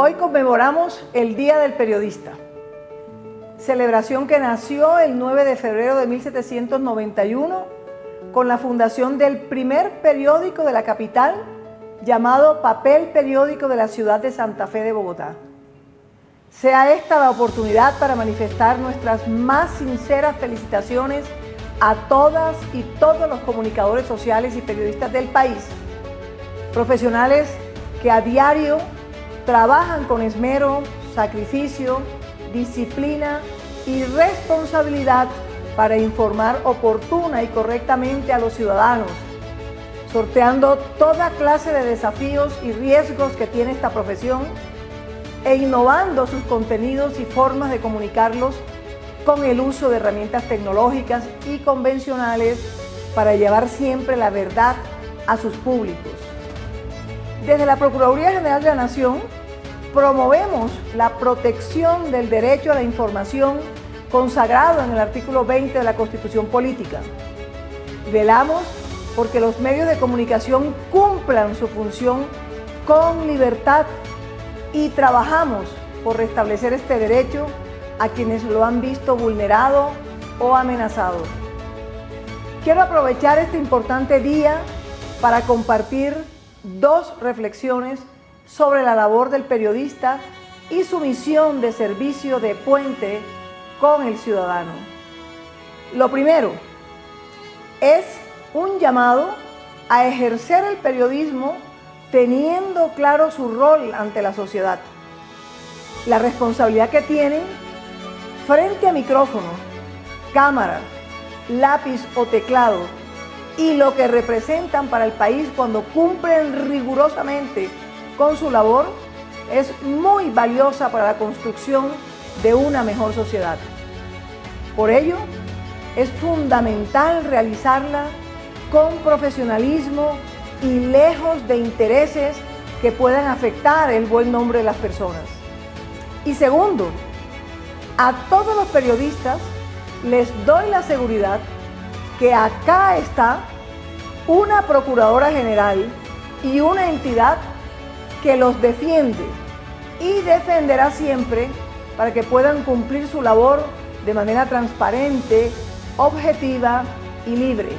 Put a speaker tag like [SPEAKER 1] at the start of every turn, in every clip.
[SPEAKER 1] Hoy conmemoramos el Día del Periodista, celebración que nació el 9 de febrero de 1791 con la fundación del primer periódico de la capital llamado Papel Periódico de la ciudad de Santa Fe de Bogotá. Sea esta la oportunidad para manifestar nuestras más sinceras felicitaciones a todas y todos los comunicadores sociales y periodistas del país, profesionales que a diario trabajan con esmero, sacrificio, disciplina y responsabilidad para informar oportuna y correctamente a los ciudadanos, sorteando toda clase de desafíos y riesgos que tiene esta profesión e innovando sus contenidos y formas de comunicarlos con el uso de herramientas tecnológicas y convencionales para llevar siempre la verdad a sus públicos. Desde la Procuraduría General de la Nación promovemos la protección del derecho a la información consagrado en el artículo 20 de la Constitución Política. Velamos porque los medios de comunicación cumplan su función con libertad y trabajamos por restablecer este derecho a quienes lo han visto vulnerado o amenazado. Quiero aprovechar este importante día para compartir dos reflexiones sobre la labor del periodista y su misión de servicio de puente con el ciudadano. Lo primero es un llamado a ejercer el periodismo teniendo claro su rol ante la sociedad, la responsabilidad que tienen frente a micrófono, cámara, lápiz o teclado y lo que representan para el país cuando cumplen rigurosamente con su labor es muy valiosa para la construcción de una mejor sociedad. Por ello, es fundamental realizarla con profesionalismo y lejos de intereses que puedan afectar el buen nombre de las personas. Y segundo, a todos los periodistas les doy la seguridad que acá está una Procuradora General y una entidad que los defiende y defenderá siempre para que puedan cumplir su labor de manera transparente, objetiva y libre.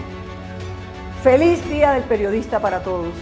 [SPEAKER 1] Feliz Día del Periodista para todos.